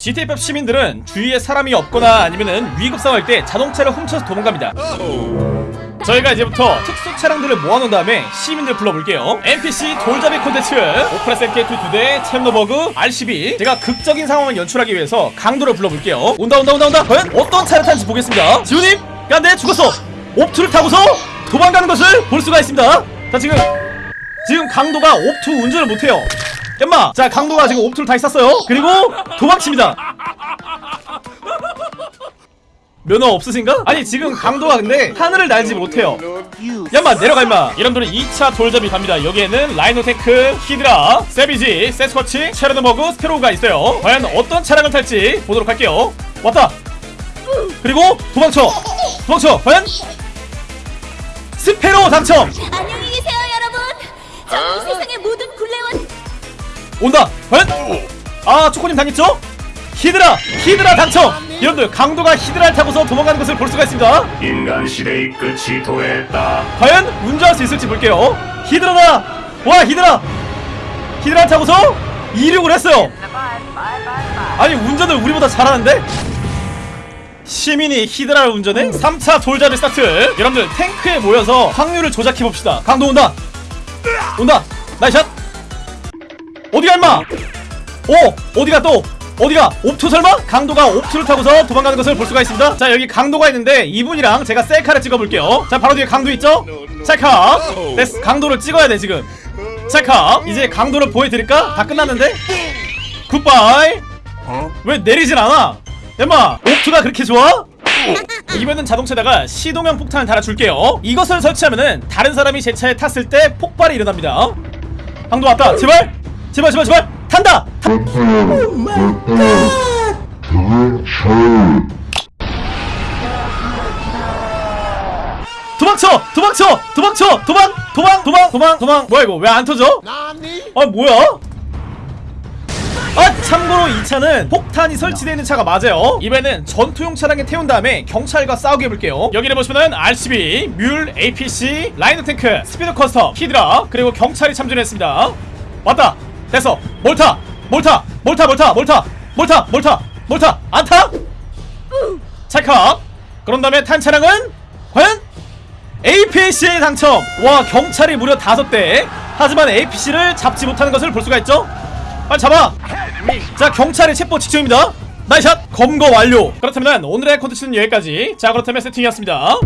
GTFF 시민들은 주위에 사람이 없거나 아니면은 위급 상황일 때 자동차를 훔쳐서 도망갑니다. 저희가 이제부터 특수 차량들을 모아놓은 다음에 시민들 불러볼게요. NPC 돌잡이 콘텐츠, 오프레스 MK2 2대, 챔노버그, RCB. 제가 극적인 상황을 연출하기 위해서 강도를 불러볼게요. 온다 온다 온다 온다. 과연 어떤 차를 타는지 보겠습니다. 지훈님, 야내 죽었어. 옵투를 타고서 도망가는 것을 볼 수가 있습니다. 자 지금 지금 강도가 옵투 운전을 못해요. 엠마, 자 강도가 지금 옵투를 다 있었어요. 그리고 도망칩니다. 면허 없으신가? 아니 지금 강도가 근데 하늘을 날지 못해요. 야마 내려가 임마. 이름들은 2차 돌잡이 갑니다. 여기에는 라이노테크, 히드라, 세비지, 세스쿼치, 체르노버그, 스페로우가 있어요. 과연 어떤 차량을 탈지 보도록 할게요. 왔다. 그리고 도망쳐. 도망쳐. 과연 스페로우 당첨. 안녕히 계세요 여러분. 저는 세상의 모든 굴레와 온다. 과연? 아 초코님 당했죠? 히드라 히드라 당첨! 여러분들 강도가 히드라를 타고서 도망가는 것을 볼 수가 있습니다. 인간 시대의 끝이 도래했다. 과연 운전할 수 있을지 볼게요. 히드라다! 와 히드라! 히드라 타고서 이륙을 했어요. 아니 운전을 우리보다 잘하는데? 시민이 히드라를 운전해? 3차 돌잡이 스타트 여러분들 탱크에 모여서 확률을 조작해봅시다. 강도 온다. 온다. 나이샷 어디가 임마? 오 어디가 또? 어디가? 옵투 설마? 강도가 옵투를 타고서 도망가는 것을 볼 수가 있습니다. 자 여기 강도가 있는데 이분이랑 제가 셀카를 찍어볼게요. 자 바로 뒤에 강도 있죠? 찰카. 됐어 강도를 찍어야 돼 지금. 찰카. 이제 강도를 보여드릴까? 다 끝났는데? 굿바이. 왜 내리진 않아? 엠마 옵투가 그렇게 좋아? 이번엔 자동차에다가 시동형 폭탄을 달아줄게요. 이것을 설치하면은 다른 사람이 제 차에 탔을 때 폭발이 일어납니다. 강도 왔다. 제발 제발 제발 제발! 탄다! 도망쳐! 도망쳐! 도망쳐! 도망! 도망! 도망! 도망! 도망! 뭐야 이거? 왜 안 터져? 아 뭐야? 아 참고로 이 차는 폭탄이 설치되어 있는 차가 맞아요. 이번에는 전투용 차량에 태운 다음에 경찰과 싸우게 해볼게요. 여기를 보시면은 RCV, 뮬, APC, 라이노 탱크, 스피도 커스텀, 히드라 그리고 경찰이 참전했습니다. 왔다 됐어. 몰타 몰타 몰타 몰타 몰타 몰타 몰타 몰타. 안타? 찰칵 그런 다음에 탄 차량은 과연 APC에 당첨! 와 경찰이 무려 다섯 대. 하지만 APC를 잡지 못하는 것을 볼 수가 있죠? 빨리 잡아! 자 경찰의 체포 직전입니다. 나이샷. 검거 완료. 그렇다면 오늘의 컨텐츠는 여기까지. 자 그렇다면 세팅이었습니다